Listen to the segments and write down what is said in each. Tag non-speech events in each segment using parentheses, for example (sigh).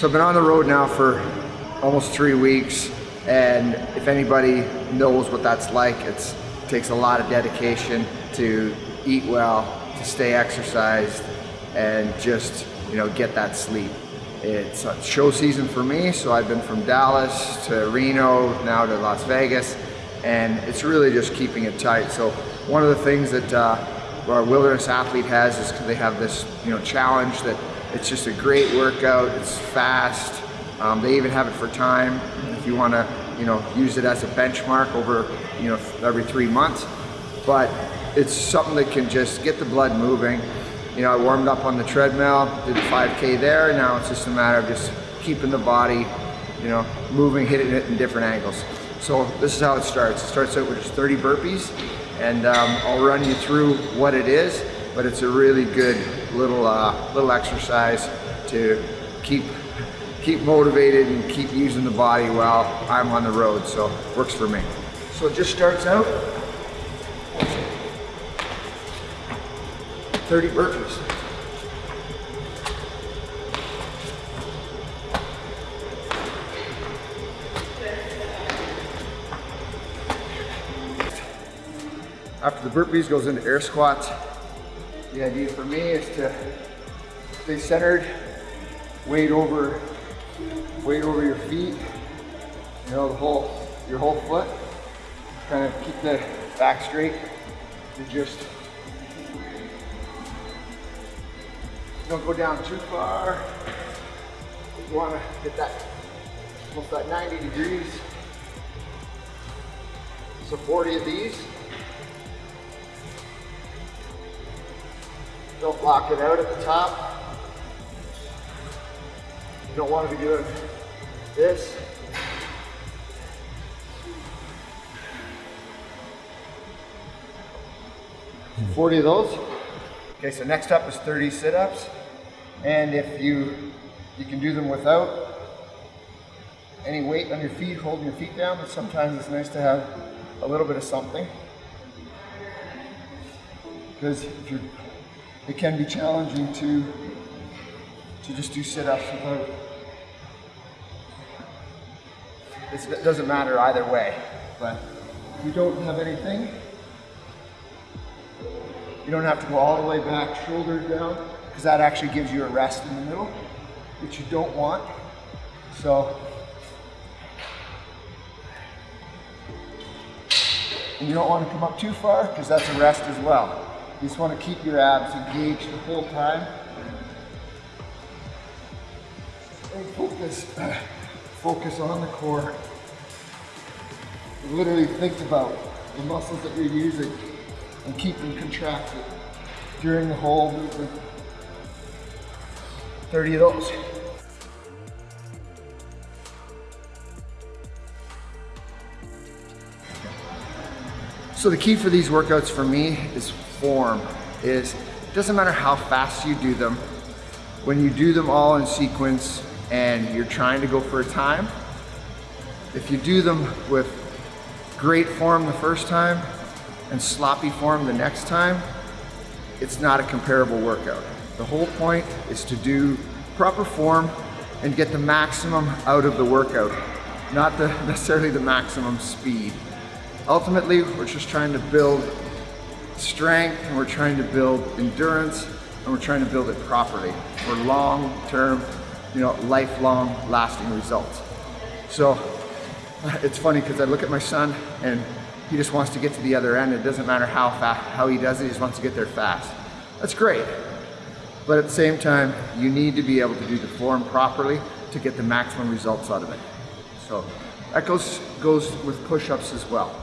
So I've been on the road now for almost three weeks, and if anybody knows what that's like, it takes a lot of dedication to eat well, to stay exercised, and just you know get that sleep. It's show season for me, so I've been from Dallas to Reno, now to Las Vegas, and it's really just keeping it tight. So one of the things that uh, our wilderness athlete has is they have this you know challenge that it's just a great workout, it's fast, um, they even have it for time if you want to you know use it as a benchmark over you know every three months, but it's something that can just get the blood moving you know, I warmed up on the treadmill, did 5K there. Now it's just a matter of just keeping the body, you know, moving, hitting it in different angles. So this is how it starts. It starts out with just 30 burpees and um, I'll run you through what it is, but it's a really good little, uh, little exercise to keep, keep motivated and keep using the body while I'm on the road. So works for me. So it just starts out 30 burpees. After the burpees goes into air squats. The idea for me is to stay centered, weight over, weight over your feet, you know, the whole, your whole foot. Kind of keep the back straight and just Don't go down too far. You want to get that almost that 90 degrees. So 40 of these. Don't lock it out at the top. You don't want to be doing this. Forty of those. Okay, so next up is 30 sit-ups. And if you, you can do them without any weight on your feet, holding your feet down, but sometimes it's nice to have a little bit of something. Because if you're, it can be challenging to, to just do sit-ups without, it doesn't matter either way. But if you don't have anything, you don't have to go all the way back, shoulders down because that actually gives you a rest in the middle, which you don't want. So, and you don't want to come up too far because that's a rest as well. You just want to keep your abs engaged the whole time. And focus, (clears throat) focus on the core. Literally think about the muscles that you're using and keep them contracted during the whole movement. 30 of those. So the key for these workouts for me is form, is it doesn't matter how fast you do them, when you do them all in sequence and you're trying to go for a time, if you do them with great form the first time and sloppy form the next time, it's not a comparable workout. The whole point is to do proper form and get the maximum out of the workout, not the, (laughs) necessarily the maximum speed. Ultimately, we're just trying to build strength and we're trying to build endurance and we're trying to build it properly for long-term, you know, lifelong lasting results. So (laughs) it's funny because I look at my son and he just wants to get to the other end. It doesn't matter how fast, how he does it, he just wants to get there fast. That's great. But at the same time, you need to be able to do the form properly to get the maximum results out of it. So that goes, goes with push-ups as well.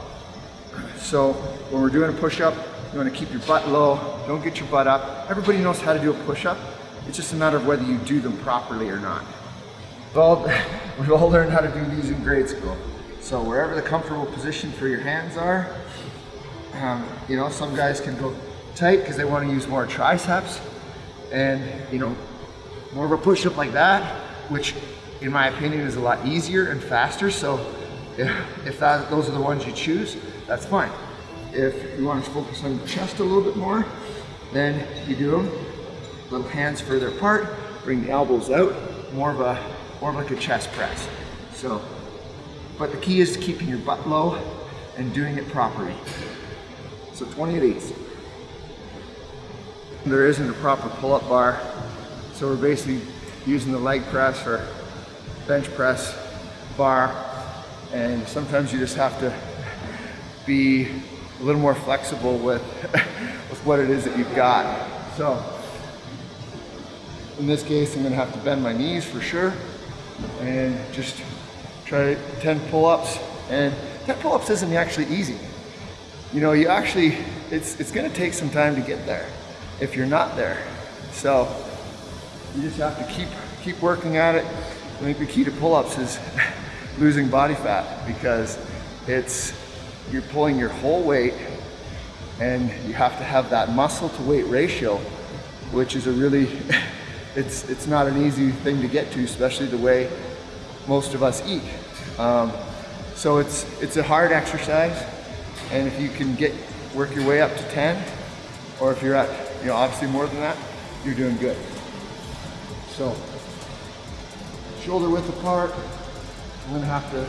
So when we're doing a push-up, you want to keep your butt low, don't get your butt up. Everybody knows how to do a push-up. It's just a matter of whether you do them properly or not. We've all, (laughs) we've all learned how to do these in grade school. So wherever the comfortable position for your hands are, um, you know, some guys can go tight because they want to use more triceps and you know more of a push-up like that which in my opinion is a lot easier and faster so if, (laughs) if that, those are the ones you choose that's fine if you want to focus on the chest a little bit more then you do them little hands further apart bring the elbows out more of a or like a chest press. So, but the key is keeping your butt low and doing it properly. So 28 eighths. There isn't a proper pull-up bar, so we're basically using the leg press or bench press bar, and sometimes you just have to be a little more flexible with, (laughs) with what it is that you've got. So, in this case, I'm gonna have to bend my knees for sure, and just try 10 pull-ups, and 10 pull-ups isn't actually easy. You know, you actually, it's, it's gonna take some time to get there if you're not there. So you just have to keep keep working at it. I think the key to pull-ups is (laughs) losing body fat because it's you're pulling your whole weight and you have to have that muscle to weight ratio, which is a really (laughs) it's it's not an easy thing to get to, especially the way most of us eat. Um, so it's it's a hard exercise, and if you can get work your way up to 10, or if you're at you know, obviously more than that, you're doing good. So, shoulder width apart. I'm gonna have to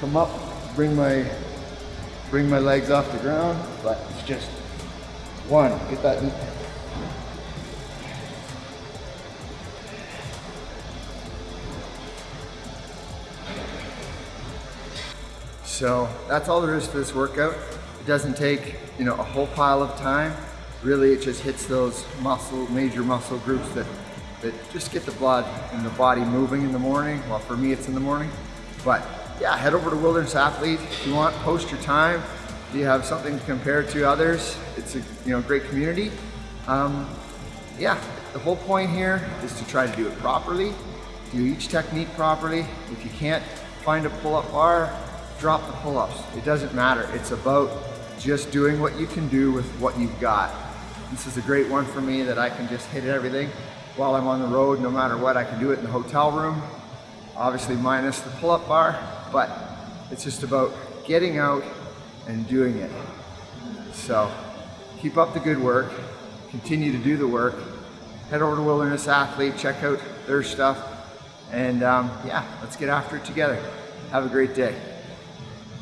come up, bring my bring my legs off the ground, but it's just one, get that. So that's all there is to this workout. It doesn't take, you know, a whole pile of time really it just hits those muscle, major muscle groups that, that just get the blood and the body moving in the morning. Well, for me, it's in the morning. But yeah, head over to Wilderness Athlete. If you want, post your time. If you have something to compare to others, it's a you know great community. Um, yeah, the whole point here is to try to do it properly, do each technique properly. If you can't find a pull-up bar, drop the pull-ups. It doesn't matter. It's about just doing what you can do with what you've got. This is a great one for me that I can just hit everything while I'm on the road, no matter what. I can do it in the hotel room, obviously minus the pull-up bar, but it's just about getting out and doing it. So keep up the good work, continue to do the work, head over to Wilderness Athlete, check out their stuff, and um, yeah, let's get after it together. Have a great day.